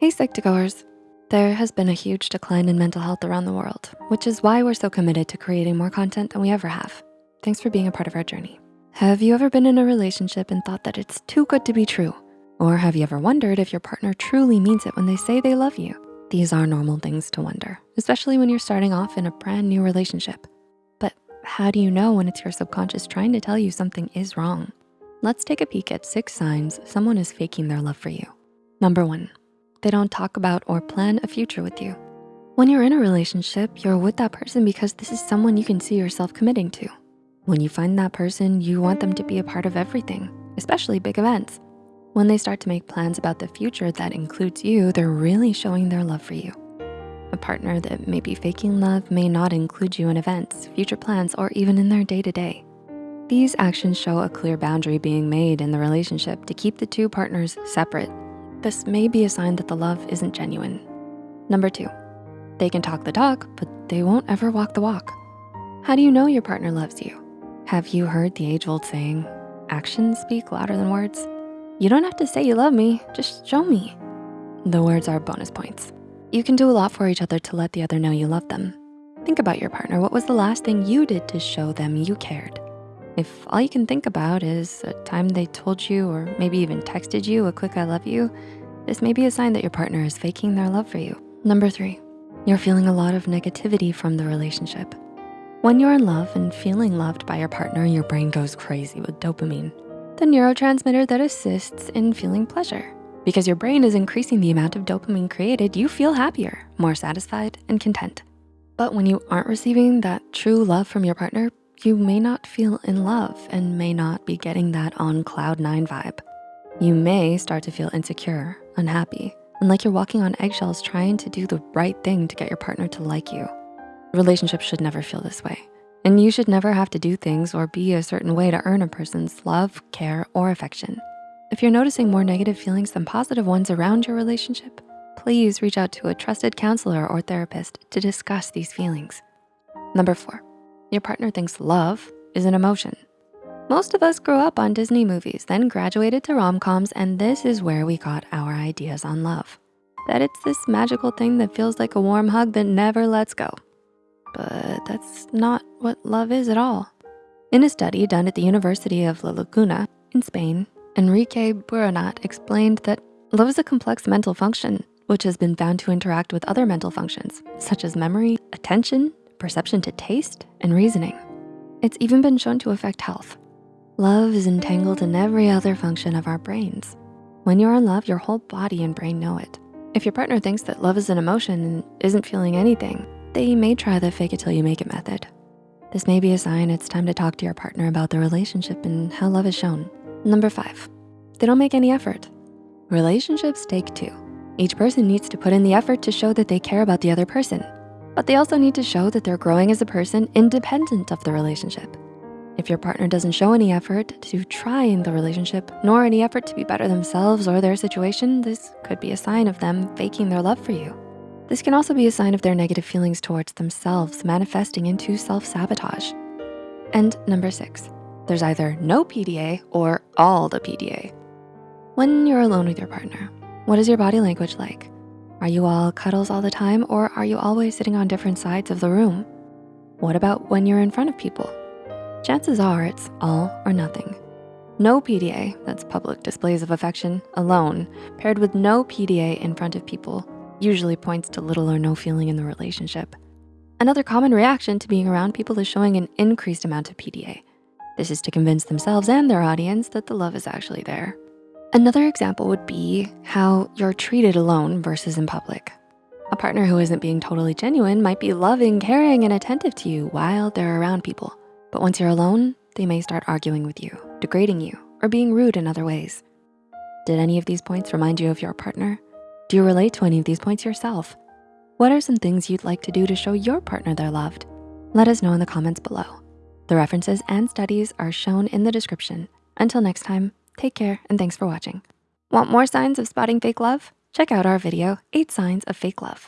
Hey Psych2Goers. There has been a huge decline in mental health around the world, which is why we're so committed to creating more content than we ever have. Thanks for being a part of our journey. Have you ever been in a relationship and thought that it's too good to be true? Or have you ever wondered if your partner truly means it when they say they love you? These are normal things to wonder, especially when you're starting off in a brand new relationship. But how do you know when it's your subconscious trying to tell you something is wrong? Let's take a peek at six signs someone is faking their love for you. Number one, they don't talk about or plan a future with you. When you're in a relationship, you're with that person because this is someone you can see yourself committing to. When you find that person, you want them to be a part of everything, especially big events. When they start to make plans about the future that includes you, they're really showing their love for you. A partner that may be faking love may not include you in events, future plans, or even in their day-to-day. -day. These actions show a clear boundary being made in the relationship to keep the two partners separate this may be a sign that the love isn't genuine. Number two, they can talk the talk, but they won't ever walk the walk. How do you know your partner loves you? Have you heard the age old saying, actions speak louder than words? You don't have to say you love me, just show me. The words are bonus points. You can do a lot for each other to let the other know you love them. Think about your partner. What was the last thing you did to show them you cared? If all you can think about is a time they told you or maybe even texted you a quick I love you, this may be a sign that your partner is faking their love for you. Number three, you're feeling a lot of negativity from the relationship. When you're in love and feeling loved by your partner, your brain goes crazy with dopamine, the neurotransmitter that assists in feeling pleasure. Because your brain is increasing the amount of dopamine created, you feel happier, more satisfied, and content. But when you aren't receiving that true love from your partner, you may not feel in love and may not be getting that on cloud nine vibe. You may start to feel insecure, unhappy, and like you're walking on eggshells trying to do the right thing to get your partner to like you. Relationships should never feel this way. And you should never have to do things or be a certain way to earn a person's love, care, or affection. If you're noticing more negative feelings than positive ones around your relationship, please reach out to a trusted counselor or therapist to discuss these feelings. Number four, your partner thinks love is an emotion. Most of us grew up on Disney movies, then graduated to rom-coms, and this is where we got our ideas on love. That it's this magical thing that feels like a warm hug that never lets go. But that's not what love is at all. In a study done at the University of La Laguna in Spain, Enrique Burunat explained that love is a complex mental function, which has been found to interact with other mental functions, such as memory, attention, perception to taste, and reasoning. It's even been shown to affect health. Love is entangled in every other function of our brains. When you're in love, your whole body and brain know it. If your partner thinks that love is an emotion and isn't feeling anything, they may try the fake it till you make it method. This may be a sign it's time to talk to your partner about the relationship and how love is shown. Number five, they don't make any effort. Relationships take two. Each person needs to put in the effort to show that they care about the other person but they also need to show that they're growing as a person independent of the relationship. If your partner doesn't show any effort to try in the relationship, nor any effort to be better themselves or their situation, this could be a sign of them faking their love for you. This can also be a sign of their negative feelings towards themselves manifesting into self-sabotage. And number six, there's either no PDA or all the PDA. When you're alone with your partner, what is your body language like? Are you all cuddles all the time or are you always sitting on different sides of the room? What about when you're in front of people? Chances are it's all or nothing. No PDA, that's public displays of affection, alone, paired with no PDA in front of people, usually points to little or no feeling in the relationship. Another common reaction to being around people is showing an increased amount of PDA. This is to convince themselves and their audience that the love is actually there. Another example would be how you're treated alone versus in public. A partner who isn't being totally genuine might be loving, caring, and attentive to you while they're around people. But once you're alone, they may start arguing with you, degrading you, or being rude in other ways. Did any of these points remind you of your partner? Do you relate to any of these points yourself? What are some things you'd like to do to show your partner they're loved? Let us know in the comments below. The references and studies are shown in the description. Until next time, Take care and thanks for watching. Want more signs of spotting fake love? Check out our video, eight signs of fake love.